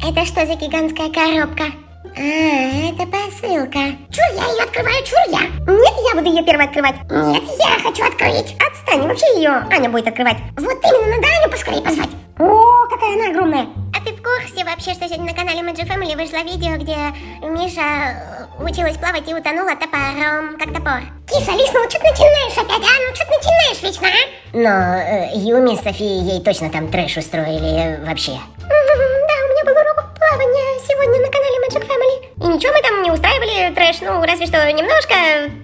Это что за гигантская коробка? А, это посылка. Чур, я ее открываю, чур я. Нет, я буду ее первой открывать. Нет, я хочу открыть. Отстань, вообще ее Аня будет открывать. Вот именно, надо Аню поскорее позвать. О, какая она огромная. А ты в курсе вообще, что сегодня на канале Magic Family вышло видео, где Миша э, училась плавать и утонула топором, как топор? Киса, Лис, ну что ты начинаешь опять, а? Ну что ты начинаешь вечно, а? Но э, Юми с Софией ей точно там трэш устроили э, вообще. Ничего мы там не устраивали трэш, ну разве что немножко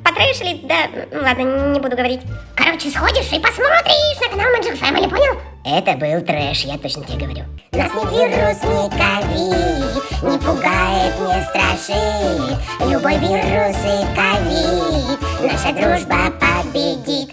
потрэшили, да, ну ладно, не буду говорить. Короче, сходишь и посмотришь на канал Magic Family, понял? Это был трэш, я точно тебе говорю. Нас ни вирус, ни ковид не пугает, не страшит. Любой вирус и ковид наша дружба победит.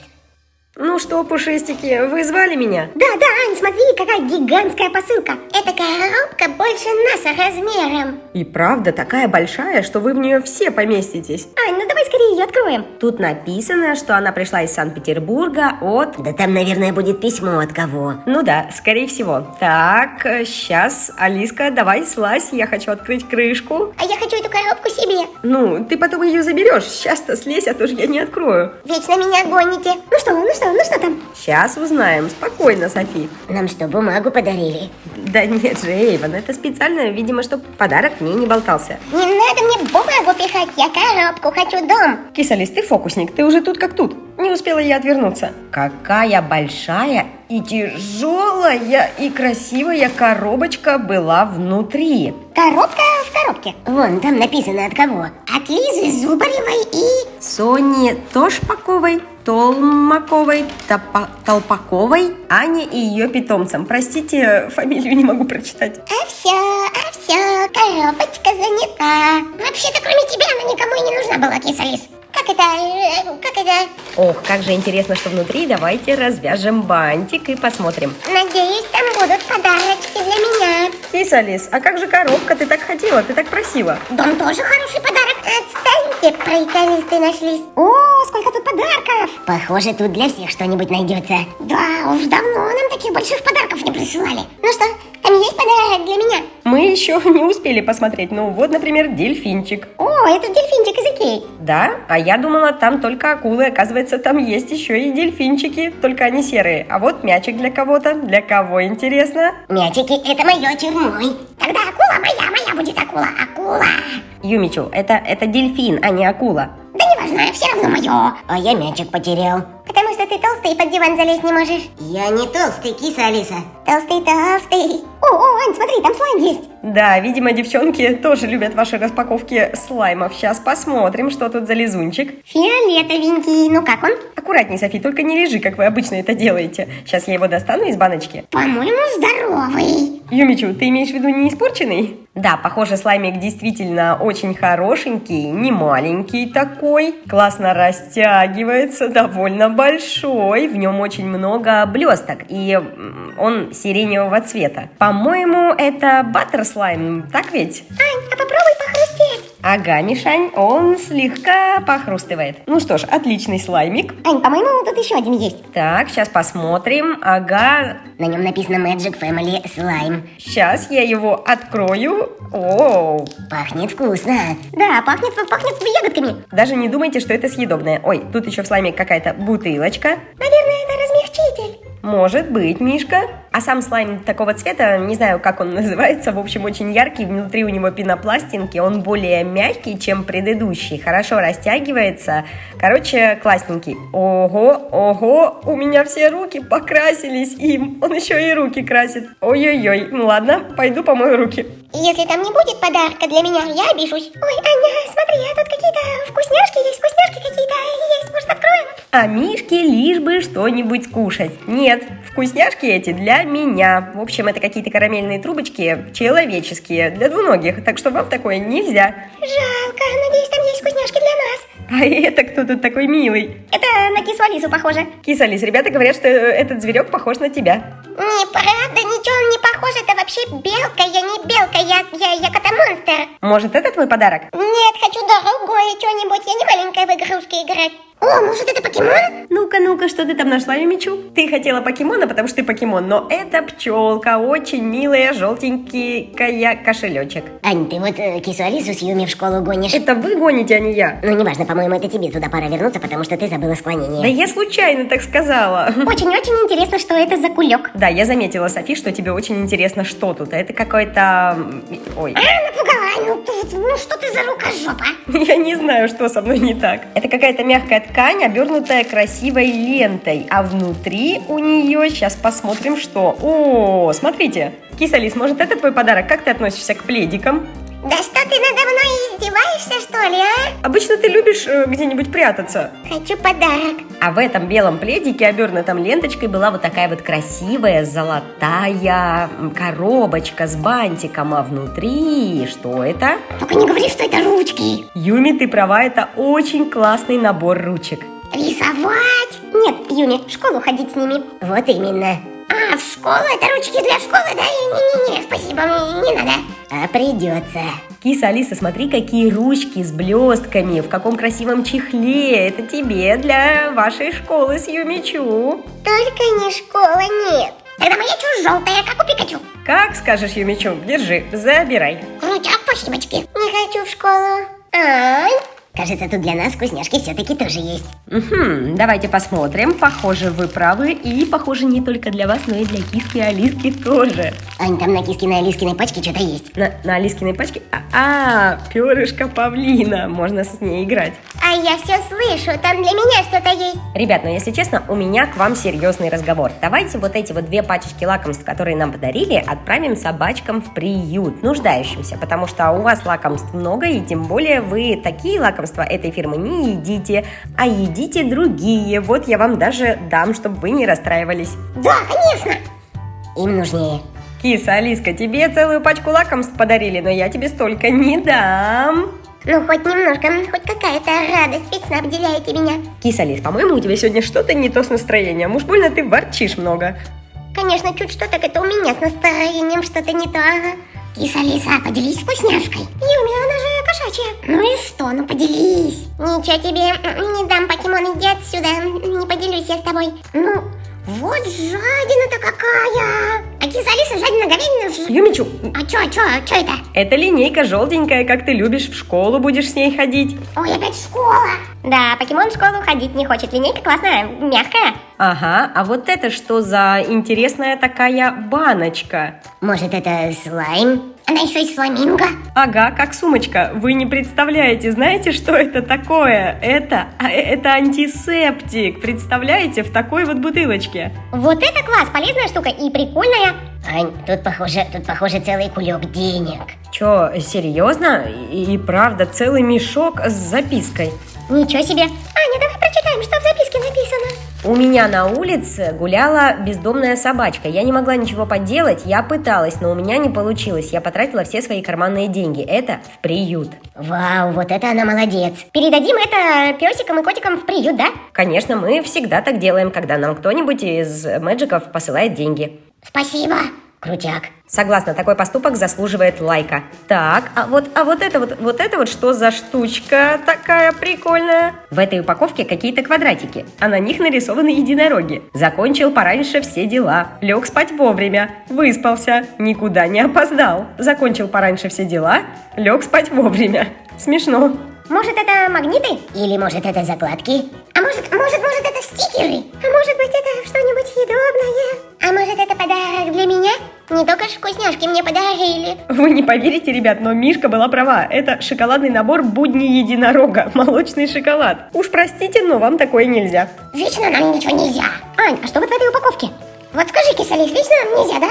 Ну что, пушистики, вы звали меня? Да, да, Ань, смотри, какая гигантская посылка. Эта коробка больше нас размером. И правда такая большая, что вы в нее все поместитесь. Ань, ну давай скорее ее откроем. Тут написано, что она пришла из Санкт-Петербурга от... Да там, наверное, будет письмо от кого. Ну да, скорее всего. Так, сейчас, Алиска, давай слазь, я хочу открыть крышку. А я хочу эту коробку себе. Ну, ты потом ее заберешь. Сейчас-то слезь, а то же я не открою. Вечно меня гоните. Ну что, ну что, ну что там? Сейчас узнаем. Спокойно, Софи. Нам что, бумагу подарили? Да нет же, Эйвен, это специально, видимо, чтобы подарок в ней не болтался. Не надо мне бумагу пихать, я коробку хочу дом. Кисалис, ты фокусник, ты уже тут как тут. Не успела я отвернуться. Какая большая и тяжелая и красивая коробочка была внутри. Коробка в коробке. Вон, там написано от кого. От Лизы Зубаревой и... Сони Тошпаковой, Толмаковой, Топа- Толпаковой, Ане и ее питомцам. Простите, фамилию не могу прочитать. А все, а все, коробочка занята. Вообще-то, кроме тебя, она никому и не нужна была, киса-лис. Как это, э, как это? Ох, как же интересно, что внутри. Давайте развяжем бантик и посмотрим. Надеюсь, там будут подарочки для меня. Кисалис, а как же коробка? Ты так хотела, ты так просила. Дом тоже хороший подарок. Отстаньте, приколисты нашлись. О, сколько тут подарков. Похоже, тут для всех что-нибудь найдется. Да, уж давно нам таких больших подарков не присылали. Ну что, там есть подарок для меня? Мы еще не успели посмотреть. Ну вот, например, дельфинчик. О, это дельфинчик из Икеи. Да, а я думала, там только акулы. Оказывается, там есть еще и дельфинчики, только они серые. А вот мячик для кого-то. Для кого, интересно? Мячики, это мое черной. Тогда акула моя, моя будет акула, акула. Юмичу, это, это дельфин, а не акула. Да неважно, все равно мое. А я мячик потерял. Потому что ты толстый и под диван залезть не можешь. Я не толстый, киса Алиса. Толстый, толстый. О, о, Ань, смотри, там слайм есть. Да, видимо, девчонки тоже любят ваши распаковки слаймов. Сейчас посмотрим, что тут за лизунчик. Фиолетовенький, ну как он? Аккуратней, Софи, только не лежи, как вы обычно это делаете. Сейчас я его достану из баночки. По-моему, здоровый. Юмичу, ты имеешь в виду не испорченный? Да, похоже, слаймик действительно очень хорошенький, не маленький такой. Классно растягивается, довольно большой. В нем очень много блесток, и он сиреневого цвета. По-моему, это баттер слайм, так ведь? Ань, а попробуй похрустеть. Ага, Мишань, он слегка похрустывает. Ну что ж, отличный слаймик. Ань, по-моему, тут еще один есть. Так, сейчас посмотрим. Ага, На нем написано Magic Family Slime. сейчас я его открою. О, Пахнет вкусно. Да, пахнет, пахнет ягодками. даже не думайте, что это съедобное. Ой, тут еще в слайме какая-то бутылочка. Наверное, это размягчитель. Может быть, Мишка. А сам слайм такого цвета, не знаю, как он называется, в общем, очень яркий. Внутри у него пенопластинки, он более мягкий, чем предыдущий. Хорошо растягивается. Короче, классненький. Ого, ого, у меня все руки покрасились им. Он еще и руки красит. Ой-ой-ой. Ну ладно, пойду помою руки. Если там не будет подарка для меня, я обижусь. Ой, Аня, смотри, а тут какие-то вкусняшки есть, вкусняшки какие-то есть. Может, откроем? А Мишке лишь бы что-нибудь кушать. Нет, вкусняшки эти для меня. В общем, это какие-то карамельные трубочки человеческие, для двуногих. Так что вам такое нельзя. Жалко, надеюсь, там есть вкусняшки для нас. А это кто тут такой милый? Это на кису Алису похоже. Кисалис, ребята говорят, что этот зверек похож на тебя. Неправда, ничего он не похож, это вообще белка, я не белка, я, я, я кота-монстр. Может, это твой подарок? Нет, хочу другой, такое что-нибудь. Я не маленькая в игрушки играть. О, может это покемон? Ну-ка, ну-ка, что ты там нашла, Юмичу? Ты хотела покемона, потому что ты покемон, но это пчелка, очень милая, желтенький кошелечек. Ань, ты вот э, кису Алису с Юми в школу гонишь. Это вы гоните, а не я. Ну, неважно, по-моему, это тебе туда пора вернуться, потому что ты забыла склонение. Да я случайно так сказала. Очень-очень интересно, что это за кулек. Да, я заметила, Софи, что тебе очень интересно, что тут. Это какой-то... Ой, А, напугала. Ну, ты- ну что ты за рукожопа? я не знаю, что со мной не так. Это какая-то мягкая ткань, обернутая красивой лентой, а внутри у нее, сейчас посмотрим, что. О, смотрите. Кисалис, может, это твой подарок? Как ты относишься к пледикам? Да что ты надо мной издеваешься, что ли, а? Обычно ты любишь э, где-нибудь прятаться. Хочу подарок. А в этом белом пледике, обернутом ленточкой, была вот такая вот красивая золотая коробочка с бантиком, а внутри что это? Только не говори, что это ручки. Юми, ты права, это очень классный набор ручек. Рисовать? Нет, Юми, в школу ходить с ними. Вот именно. А, в школу? Это ручки для школы, да? Не-не-не, спасибо, мне не надо. А придется. Киса, Алиса, смотри, какие ручки с блестками, в каком красивом чехле. Это тебе для вашей школы с Юмичу. Только не школа, нет. Тогда моя чушь желтая, как у Пикачу. Как скажешь, Юмичу, держи, забирай. Крутяк, спасибочки. Не хочу в школу. Ай, Кажется, тут для нас вкусняшки все-таки тоже есть. Мгм, давайте посмотрим. Похоже, вы правы. И, похоже, не только для вас, но и для киски и Алиски тоже. Ань, там на кискиной Алискиной пачке что-то есть. На, на Алискиной пачке... А, а, перышко павлина. Можно с ней играть. а я все слышу, там для меня что-то есть. Ребят, ну если честно, у меня к вам серьезный разговор. Давайте вот эти вот две пачечки лакомств, которые нам подарили, отправим собачкам в приют, нуждающимся, потому что у вас лакомств много, и тем более вы такие лакомства этой фирмы не едите, а едите другие. Вот я вам даже дам, чтобы вы не расстраивались. Да, конечно. Им нужнее. Киса, Алиска, тебе целую пачку лакомств подарили, но я тебе столько не дам. Ну, хоть немножко, хоть какая-то радость вечно обделяете меня. Киса, Алис, по-моему, у тебя сегодня что-то не то с настроением. Уж больно ты ворчишь много. Конечно, чуть что, так это у меня с настроением что-то не то, ага. Киса Лиса, поделись вкусняшкой. Юми, она же кошачья. Ну и что, ну поделись. Ничего тебе, не дам покемон, иди отсюда. Не поделюсь я с тобой. Ну, вот жадина-то какая. А Юмичу, А чё, чё, чё это? Это линейка желтенькая, как ты любишь, в школу будешь с ней ходить. Ой, опять школа. Да, покемон в школу ходить не хочет. Линейка классная, мягкая. Ага, а вот это что за интересная такая баночка? Может, это слайм? Она еще и фламинго. Ага, как сумочка. Вы не представляете, знаете, что это такое? Это, а, это антисептик. Представляете, в такой вот бутылочке. Вот это класс, полезная штука и прикольная. Ань, тут похоже, тут похоже целый кулек денег. Чё, серьезно? И, и правда, целый мешок с запиской. Ничего себе. Аня, давай прочитаем, что в записке написано. У меня на улице гуляла бездомная собачка. Я не могла ничего поделать, я пыталась, но у меня не получилось. Я потратила все свои карманные деньги. Это в приют. Вау, вот это она молодец. Передадим это песикам и котикам в приют, да? Конечно, мы всегда так делаем, когда нам кто-нибудь из мэджиков посылает деньги. Спасибо. Крутяк. Согласна, такой поступок заслуживает лайка. Так, а вот, а вот это вот, вот это вот что за штучка такая прикольная? В этой упаковке какие-то квадратики, а на них нарисованы единороги. Закончил пораньше все дела, лег спать вовремя, выспался, никуда не опоздал. Закончил пораньше все дела, лег спать вовремя. Смешно. Может, это магниты? Или может это закладки? А может, может, может, это стикеры? А может быть, это что-нибудь съедобное? А может, это подарок для меня? Не только ж вкусняшки мне подарили. Вы не поверите, ребят, но Мишка была права. Это шоколадный набор будни единорога, молочный шоколад. Уж простите, но вам такое нельзя. Вечно нам ничего нельзя. Ань, а что вот в этой упаковке? Вот скажи, кисалис, вечно нам нельзя, да?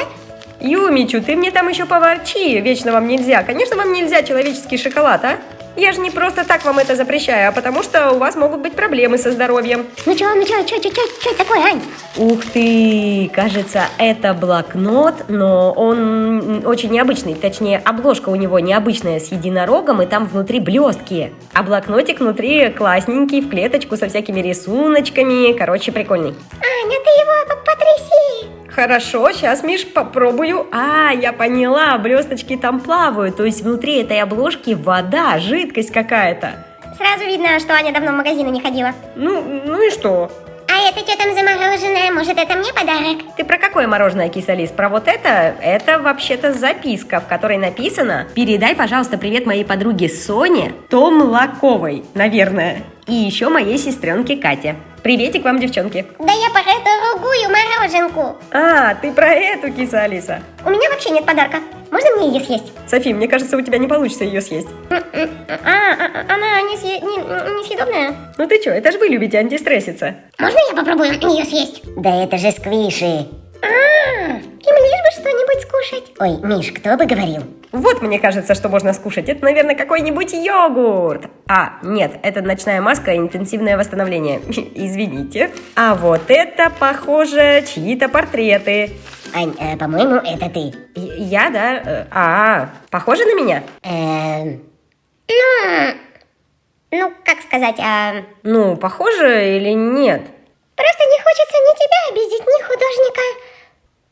Юмичу, ты мне там еще поворчи, вечно вам нельзя. Конечно, вам нельзя человеческий шоколад, а? Я же не просто так вам это запрещаю, а потому что у вас могут быть проблемы со здоровьем. Ну чё, ну чё, чё, чё, чё, чё такое, Ань? Ух ты, кажется, это блокнот, но он очень необычный. Точнее, обложка у него необычная с единорогом, и там внутри блестки. А блокнотик внутри классненький, в клеточку со всякими рисуночками. Короче, прикольный. Аня, ты его по- потряси. Хорошо, сейчас, Миш, попробую. А, я поняла, блесточки там плавают, то есть внутри этой обложки вода, жидкость какая-то. Сразу видно, что Аня давно в магазины не ходила. Ну, ну и что? А это что там за мороженое? Может, это мне подарок? Ты про какое мороженое, кисалис? Про вот это? Это вообще-то записка, в которой написано «Передай, пожалуйста, привет моей подруге Соне Томлаковой, наверное, и еще моей сестренке Кате. Приветик вам, девчонки». Да я про эту другую мороженку. А, ты про эту, киса Алиса. У меня вообще нет подарка. Можно мне ее съесть? Софи, мне кажется, у тебя не получится ее съесть. А, а, она не, съе... не, несъедобная? Ну ты что, это же вы любите антистресситься. Можно я попробую ее съесть? Да это же сквиши. А, им лишь бы что-нибудь скушать. Ой, Миш, кто бы говорил? Вот мне кажется, что можно скушать. Это, наверное, какой-нибудь йогурт. А, нет, это ночная маска и интенсивное восстановление. Извините. А вот это, похоже, чьи-то портреты. Ань, э, по-моему, это ты. Я, да? Э, А, похоже на меня? Эм, Ну, ну, как сказать, а... Ну, похоже или нет? Просто не хочется ни тебя обидеть, ни художника.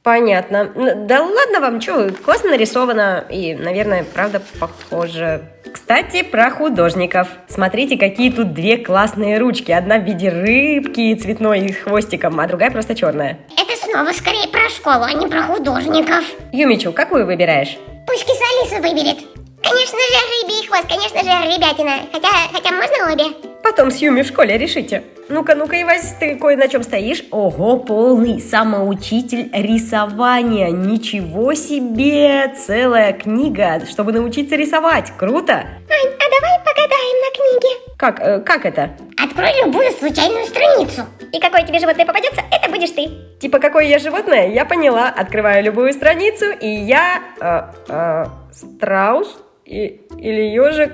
Понятно. Да ладно вам, что, классно нарисовано и, наверное, правда похоже. Кстати, про художников. Смотрите, какие тут две классные ручки. Одна в виде рыбки цветной и хвостиком, а другая просто черная. Это снова скорее про школу, а не про художников. Юмичу, какую выбираешь? Пусть киса Алиса выберет. Конечно же, рыбий хвост, конечно же, ребятина. Хотя, хотя можно обе? Потом с Юми в школе решите. Ну-ка, ну-ка, Ивась, ты кое на чем стоишь? Ого, полный самоучитель рисования. Ничего себе! Целая книга, чтобы научиться рисовать. Круто! Ань, а давай погадаем на книге. Как, э, как это? Открой любую случайную страницу. И какое тебе животное попадется, это будешь ты. Типа, какое я животное? Я поняла. Открываю любую страницу, и я... э, э, страус? И, или ежик?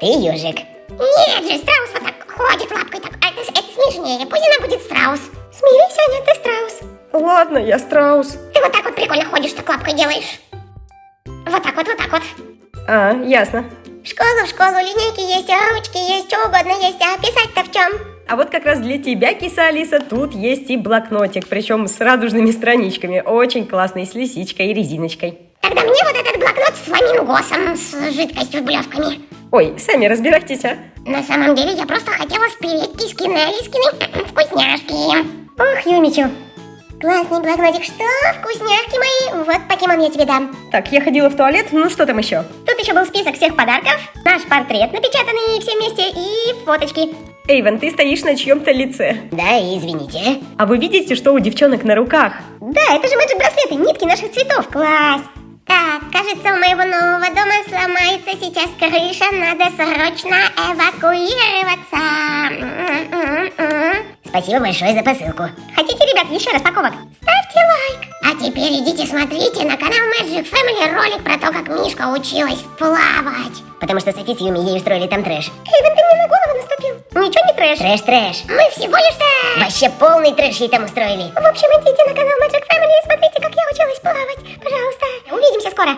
ты ежик. Нет же, страус вот так ходит лапкой так. А это, это смешнее. Пусть она будет страус. Смирись, Аня, ты страус. Ладно, я страус. Ты вот так вот прикольно ходишь, так лапкой делаешь. Вот так вот, вот так вот. А, ясно. В школу, в школу, линейки есть, а ручки есть, что угодно есть, а писать-то в чем? А вот как раз для тебя, киса Алиса, тут есть и блокнотик, причем с радужными страничками. Очень классный, с лисичкой и резиночкой. Тогда мне вот этот блокнот с фламингосом, с жидкостью с блесками. Ой, сами разбирайтесь, а. На самом деле я просто хотела спереть кискины Алискины вкусняшки. Ох, Юмичу. Классный блокнотик. Что? Вкусняшки мои? Вот покемон я тебе дам. Так, я ходила в туалет, ну что там еще? Тут еще был список всех подарков, наш портрет напечатанный все вместе и фоточки. Эйвен, ты стоишь на чьем-то лице. Да, извините. А вы видите, что у девчонок на руках? Да, это же мэджик браслеты, нитки наших цветов. Класс. Так, кажется, у моего нового дома сломается сейчас крыша, надо срочно эвакуироваться. Спасибо большое за посылку. Хотите, ребят, еще распаковок? Ставьте лайк. А теперь идите смотрите на канал Magic Family ролик про то, как Мишка училась плавать. Потому что Софи с Юми ей устроили там трэш. Эйвен, ты мне на голову наступил. Ничего не трэш. Трэш-трэш. Мы всего лишь-то... Вообще полный трэш ей там устроили. В общем, идите на канал Magic Family и смотрите, как я училась плавать. Пожалуйста. Увидимся скоро.